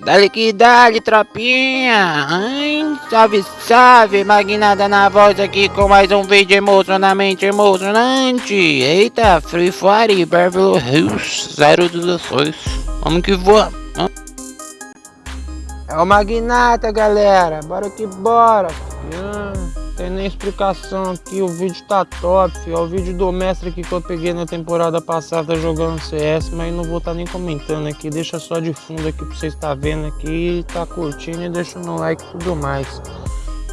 Dale que dale, tropinha! Hein? Salve, salve! Magnada na voz aqui com mais um vídeo emocionalmente emocionante! Eita, Free Fire Beverly Hills 016. Vamos que vamos! É o Magnata, galera! Bora que bora! Hum tem nem explicação aqui, o vídeo tá top, É o vídeo do mestre aqui que eu peguei na temporada passada jogando CS, mas não vou estar tá nem comentando aqui, deixa só de fundo aqui pra vocês estar tá vendo aqui, tá curtindo e deixa no like e tudo mais.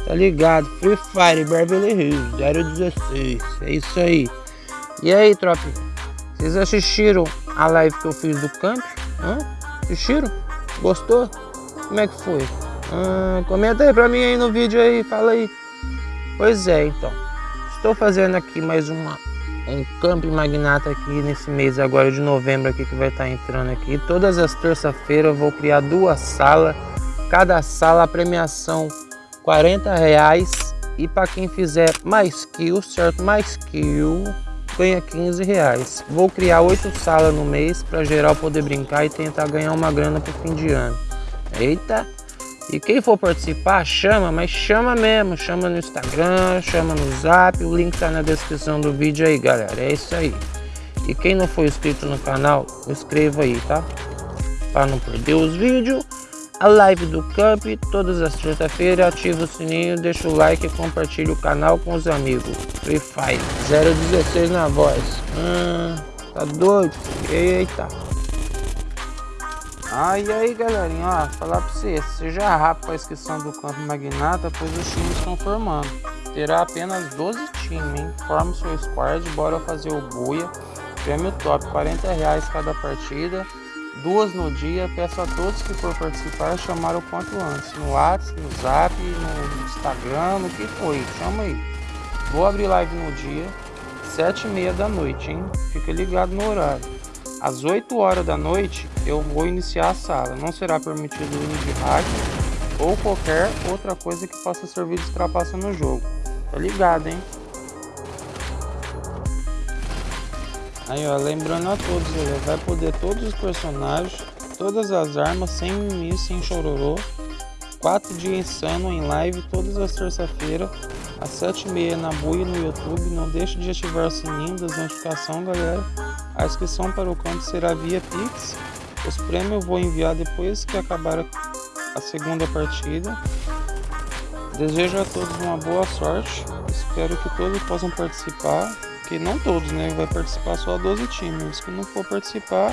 Tá ligado? Free Fire Beverly Hills 016, é isso aí. E aí, tropa? Vocês assistiram a live que eu fiz do camp? Hã? Assistiram? Gostou? Como é que foi? Ah, comenta aí pra mim aí no vídeo aí, fala aí. Pois é, então. Estou fazendo aqui mais uma, um Camp Magnata aqui nesse mês agora de novembro aqui que vai estar entrando aqui. Todas as terça-feiras eu vou criar duas salas. Cada sala a premiação 40 reais. E para quem fizer mais kill, certo? Mais kill ganha 15 reais. Vou criar oito salas no mês para geral poder brincar e tentar ganhar uma grana pro fim de ano. Eita! E quem for participar, chama, mas chama mesmo. Chama no Instagram, chama no Zap. O link tá na descrição do vídeo aí, galera. É isso aí. E quem não for inscrito no canal, inscreva aí, tá? Para não perder os vídeos. A live do Camp, todas as terça-feiras. Ativa o sininho, deixa o like e compartilha o canal com os amigos. Free Fire 016 na voz. Hum, tá doido? Eita. E aí galerinha, ó, falar pra você, seja rápido a inscrição do campo magnata, pois os times estão formando. Terá apenas 12 times, hein? Forma o seu squad, bora fazer o buia. Prêmio top, 40 reais cada partida, duas no dia. Peço a todos que for participar chamar o quanto antes, no WhatsApp, no Zap, no Instagram, no que foi, chama aí. Vou abrir live no dia, 7 e meia da noite, hein? Fica ligado no horário. Às 8 horas da noite eu vou iniciar a sala. Não será permitido o uso de hack ou qualquer outra coisa que possa servir de trapaça no jogo. Tá ligado, hein? Aí, ó, lembrando a todos, ele vai poder todos os personagens, todas as armas, sem mimimi, sem chororô. 4 dias insano em live todas as terça-feiras, às 7h30 na Buia no YouTube. Não deixe de ativar o sininho das notificações, galera. A inscrição para o campo será via Pix. Os prêmios eu vou enviar depois que acabar a segunda partida. Desejo a todos uma boa sorte. Espero que todos possam participar. Que não todos, né? Vai participar só 12 times. Que não for participar,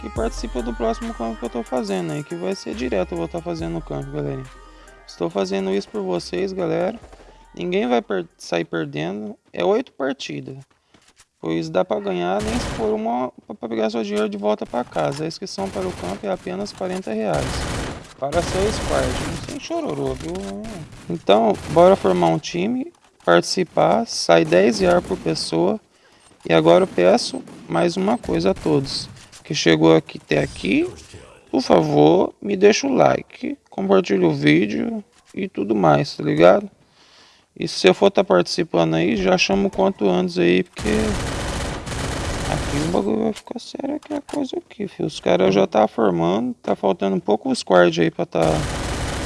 que participa do próximo campo que eu estou fazendo aí. Que vai ser direto eu vou estar tá fazendo o campo, galera. Estou fazendo isso por vocês, galera. Ninguém vai per sair perdendo. É oito partidas. Pois dá para ganhar nem se for uma para pegar seu dinheiro de volta para casa. A inscrição para o campo é apenas 40 reais. Para seu squad, sem chororô, viu? Então, bora formar um time, participar, sai 10 reais por pessoa. E agora eu peço mais uma coisa a todos que chegou aqui até aqui, por favor, me deixa o like, compartilha o vídeo e tudo mais, tá ligado? E se eu for estar tá participando aí, já chamo quanto antes aí, porque Aqui o bagulho vai ficar sério aqui a coisa aqui, filho. Os caras já tá formando, tá faltando um pouco os squad aí pra tá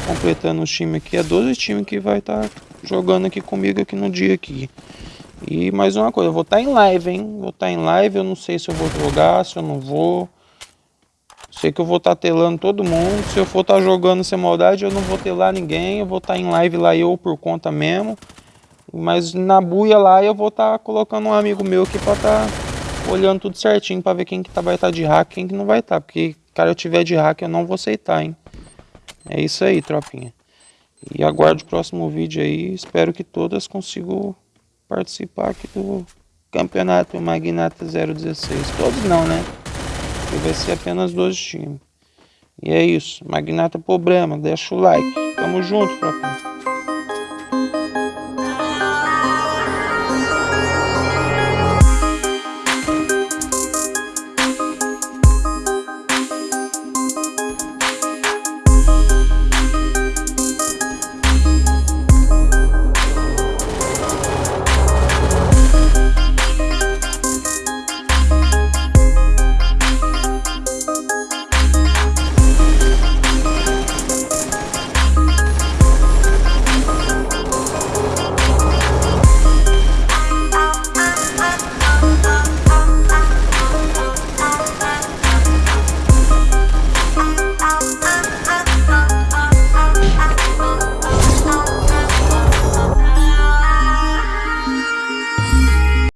completando os times aqui. É 12 times que vai estar tá jogando aqui comigo aqui no dia aqui. E mais uma coisa, eu vou estar tá em live, hein? Vou estar tá em live, eu não sei se eu vou jogar, se eu não vou. Sei que eu vou estar tá telando todo mundo. Se eu for estar tá jogando sem maldade, eu não vou telar ninguém. Eu vou estar tá em live lá eu por conta mesmo. Mas na buia lá eu vou estar tá colocando um amigo meu aqui pra estar tá olhando tudo certinho para ver quem que tá, vai estar tá de hack quem que não vai estar. Porque, cara, eu tiver de hack eu não vou aceitar, hein. É isso aí, tropinha. E aguardo o próximo vídeo aí. Espero que todas consigam participar aqui do Campeonato Magnata 016. Todos não, né? Vai ser apenas 12 times. E é isso. Magnata Problema. Deixa o like. Tamo junto, tropinha.